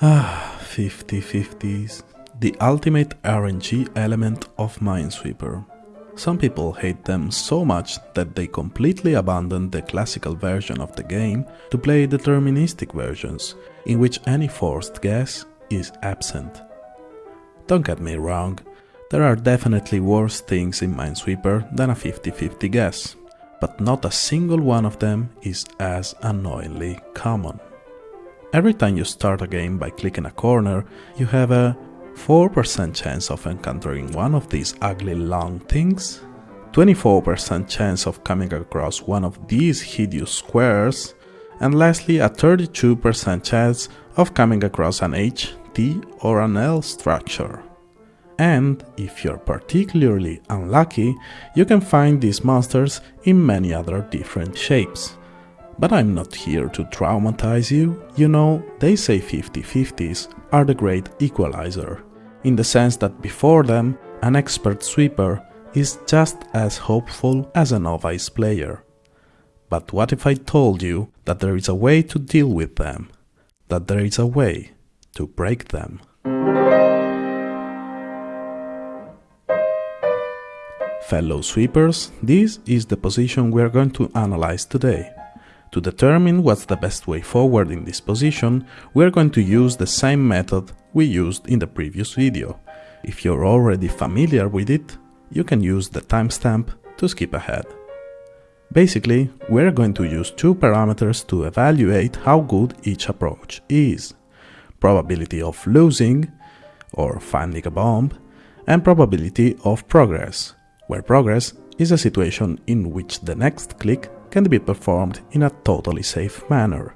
Ah, 50-50s. The ultimate RNG element of Minesweeper. Some people hate them so much that they completely abandon the classical version of the game to play deterministic versions, in which any forced guess is absent. Don't get me wrong, there are definitely worse things in Minesweeper than a 50-50 guess, but not a single one of them is as annoyingly common. Every time you start a game by clicking a corner, you have a 4% chance of encountering one of these ugly long things, 24% chance of coming across one of these hideous squares, and lastly a 32% chance of coming across an H, T or an L structure. And, if you're particularly unlucky, you can find these monsters in many other different shapes. But I'm not here to traumatize you, you know, they say 50-50s are the great equalizer, in the sense that before them, an expert sweeper is just as hopeful as a novice player. But what if I told you that there is a way to deal with them, that there is a way to break them? Fellow sweepers, this is the position we are going to analyze today. To determine what's the best way forward in this position, we are going to use the same method we used in the previous video. If you're already familiar with it, you can use the timestamp to skip ahead. Basically, we're going to use two parameters to evaluate how good each approach is. Probability of losing, or finding a bomb, and probability of progress, where progress is a situation in which the next click can be performed in a totally safe manner.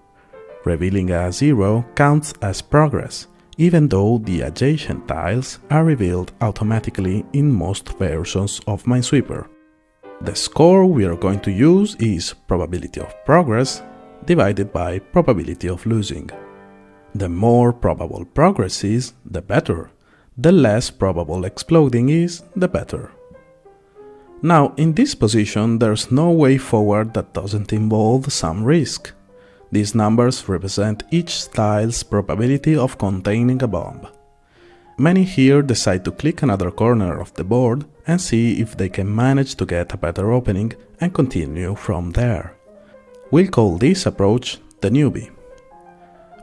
Revealing a zero counts as progress, even though the adjacent tiles are revealed automatically in most versions of Minesweeper. The score we are going to use is probability of progress divided by probability of losing. The more probable progress is, the better. The less probable exploding is, the better. Now, in this position, there's no way forward that doesn't involve some risk. These numbers represent each tile's probability of containing a bomb. Many here decide to click another corner of the board and see if they can manage to get a better opening and continue from there. We'll call this approach the newbie.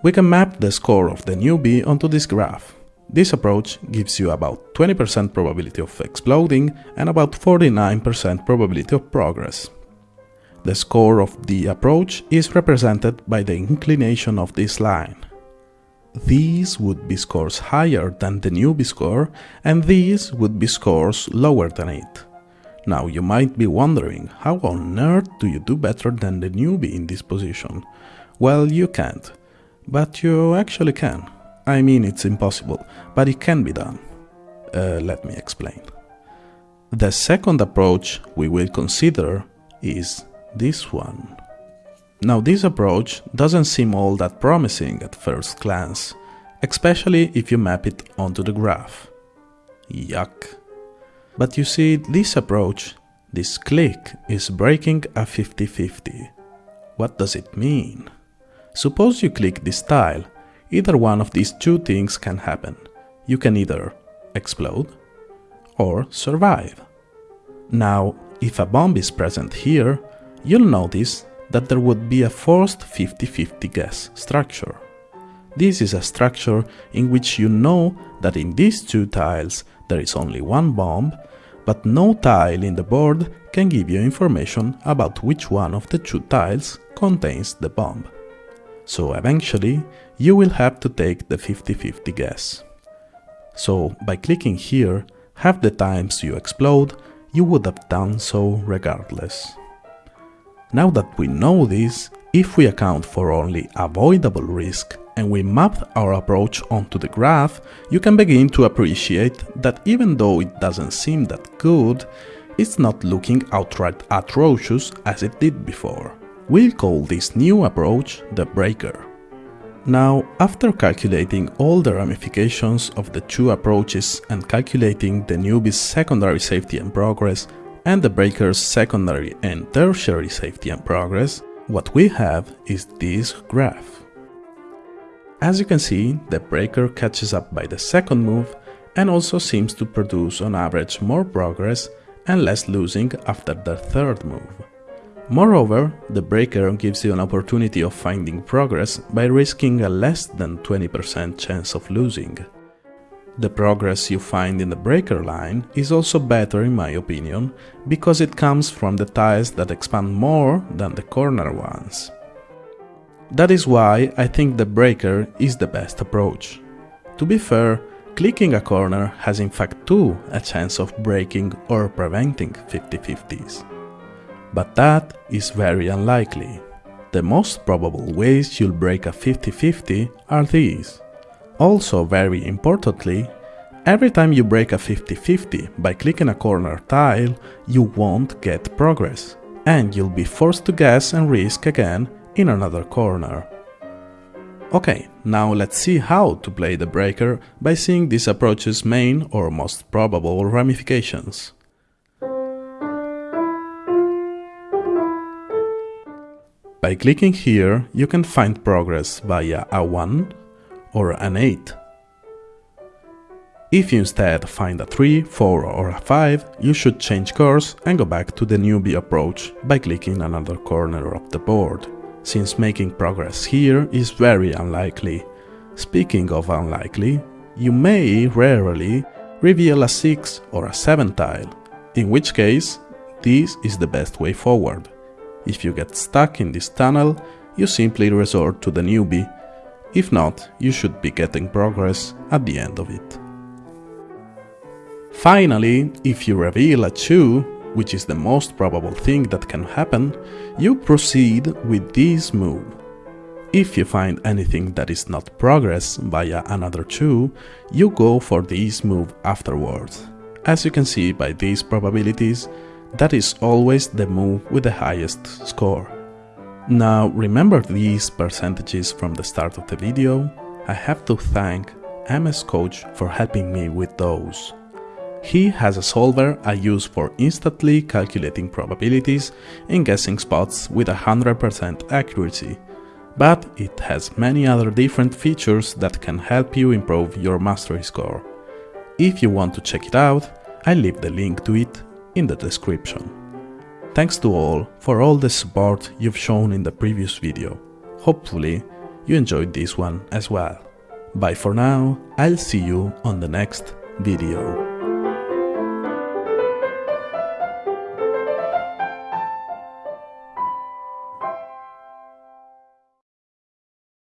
We can map the score of the newbie onto this graph. This approach gives you about 20% probability of exploding and about 49% probability of progress. The score of the approach is represented by the inclination of this line. These would be scores higher than the newbie score and these would be scores lower than it. Now you might be wondering, how on earth do you do better than the newbie in this position? Well, you can't, but you actually can. I mean it's impossible, but it can be done. Uh, let me explain. The second approach we will consider is this one. Now this approach doesn't seem all that promising at first glance, especially if you map it onto the graph. Yuck. But you see, this approach, this click, is breaking a 50-50. What does it mean? Suppose you click this tile Either one of these two things can happen. You can either explode or survive. Now, if a bomb is present here, you'll notice that there would be a forced 50-50 guess structure. This is a structure in which you know that in these two tiles there is only one bomb, but no tile in the board can give you information about which one of the two tiles contains the bomb. So eventually, you will have to take the 50-50 guess. So by clicking here, half the times you explode, you would have done so regardless. Now that we know this, if we account for only avoidable risk and we map our approach onto the graph, you can begin to appreciate that even though it doesn't seem that good, it's not looking outright atrocious as it did before. We'll call this new approach the breaker. Now, after calculating all the ramifications of the two approaches and calculating the newbie's secondary safety and progress and the breaker's secondary and tertiary safety and progress, what we have is this graph. As you can see, the breaker catches up by the second move and also seems to produce on average more progress and less losing after the third move. Moreover, the breaker gives you an opportunity of finding progress by risking a less than 20% chance of losing. The progress you find in the breaker line is also better in my opinion, because it comes from the tiles that expand more than the corner ones. That is why I think the breaker is the best approach. To be fair, clicking a corner has in fact too a chance of breaking or preventing 50-50s. But that is very unlikely. The most probable ways you'll break a 50-50 are these. Also very importantly, every time you break a 50-50 by clicking a corner tile, you won't get progress, and you'll be forced to guess and risk again in another corner. Ok, now let's see how to play the breaker by seeing this approach's main or most probable ramifications. By clicking here, you can find progress via a 1 or an 8. If you instead find a 3, 4 or a 5, you should change course and go back to the newbie approach by clicking another corner of the board since making progress here is very unlikely. Speaking of unlikely, you may rarely reveal a 6 or a 7 tile, in which case this is the best way forward. If you get stuck in this tunnel, you simply resort to the newbie, if not, you should be getting progress at the end of it. Finally, if you reveal a 2, which is the most probable thing that can happen, you proceed with this move. If you find anything that is not progress via another 2, you go for this move afterwards. As you can see by these probabilities, that is always the move with the highest score. Now remember these percentages from the start of the video? I have to thank MS Coach for helping me with those. He has a solver I use for instantly calculating probabilities and guessing spots with 100% accuracy, but it has many other different features that can help you improve your mastery score. If you want to check it out, I leave the link to it in the description. Thanks to all for all the support you've shown in the previous video. Hopefully, you enjoyed this one as well. Bye for now, I'll see you on the next video.